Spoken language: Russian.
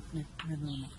наступний минунок.